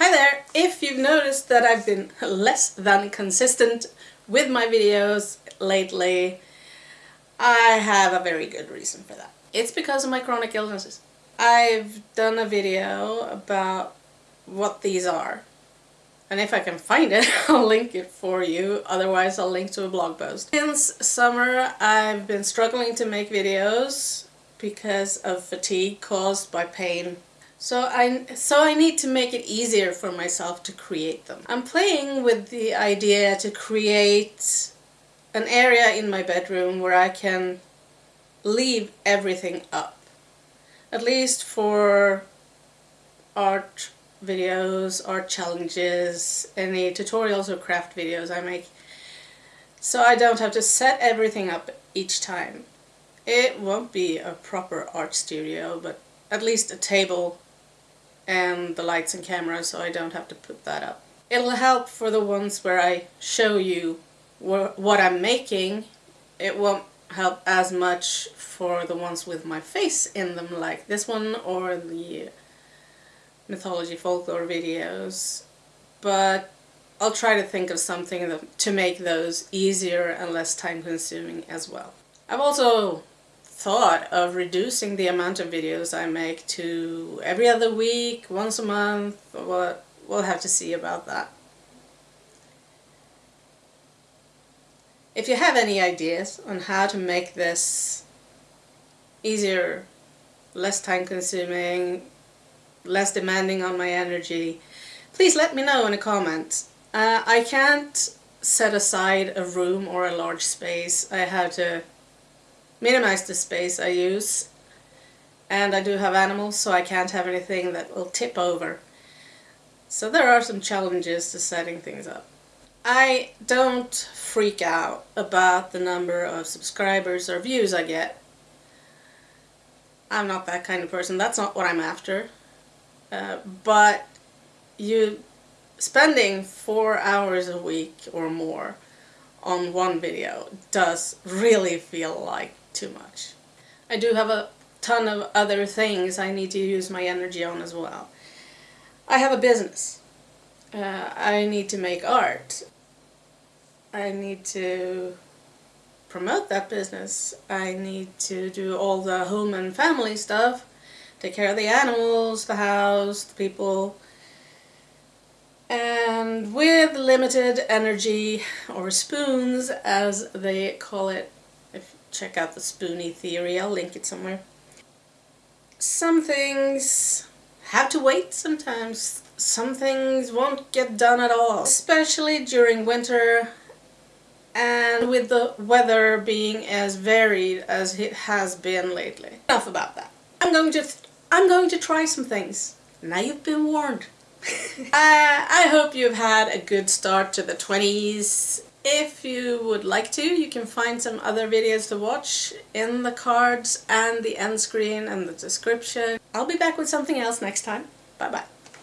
Hi there! If you've noticed that I've been less than consistent with my videos lately, I have a very good reason for that. It's because of my chronic illnesses. I've done a video about what these are. And if I can find it, I'll link it for you, otherwise I'll link to a blog post. Since summer I've been struggling to make videos because of fatigue caused by pain so I, so I need to make it easier for myself to create them. I'm playing with the idea to create an area in my bedroom where I can leave everything up. At least for art videos, art challenges, any tutorials or craft videos I make. So I don't have to set everything up each time. It won't be a proper art studio, but at least a table and the lights and cameras so I don't have to put that up. It'll help for the ones where I show you wh what I'm making. It won't help as much for the ones with my face in them like this one or the mythology folklore videos but I'll try to think of something to make those easier and less time consuming as well. I've also thought of reducing the amount of videos I make to every other week, once a month, we'll, we'll have to see about that. If you have any ideas on how to make this easier, less time consuming, less demanding on my energy, please let me know in a comment. Uh, I can't set aside a room or a large space. I have to minimize the space I use and I do have animals so I can't have anything that will tip over. So there are some challenges to setting things up. I don't freak out about the number of subscribers or views I get. I'm not that kind of person. That's not what I'm after. Uh, but you spending four hours a week or more on one video does really feel like too much. I do have a ton of other things I need to use my energy on as well. I have a business. Uh, I need to make art. I need to promote that business. I need to do all the home and family stuff, take care of the animals, the house, the people. And with limited energy, or spoons as they call it if check out the Spoonie theory, I'll link it somewhere. Some things have to wait sometimes. Some things won't get done at all, especially during winter and with the weather being as varied as it has been lately. Enough about that. I'm going to I'm going to try some things. Now you've been warned. uh, I hope you've had a good start to the 20s if you would like to, you can find some other videos to watch in the cards and the end screen and the description. I'll be back with something else next time. Bye bye.